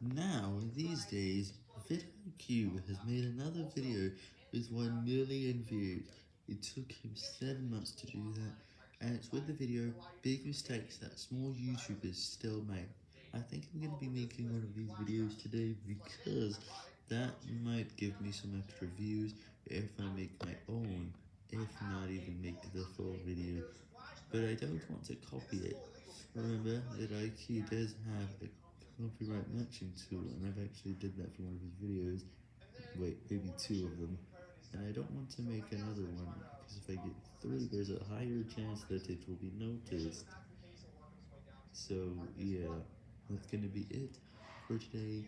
Now, these days, vidIQ has made another video with 1 million views. It took him 7 months to do that, and it's with the video Big Mistakes That Small YouTubers Still Make. I think I'm going to be making one of these videos today because that might give me some extra views if I make my own, if not even make the full video. But I don't want to copy it. Remember that IQ does have a copyright matching tool, and I've actually did that for one of his videos, wait, maybe two of them, and I don't want to make another one, because if I get three, there's a higher chance that it will be noticed. So, yeah, that's gonna be it for today.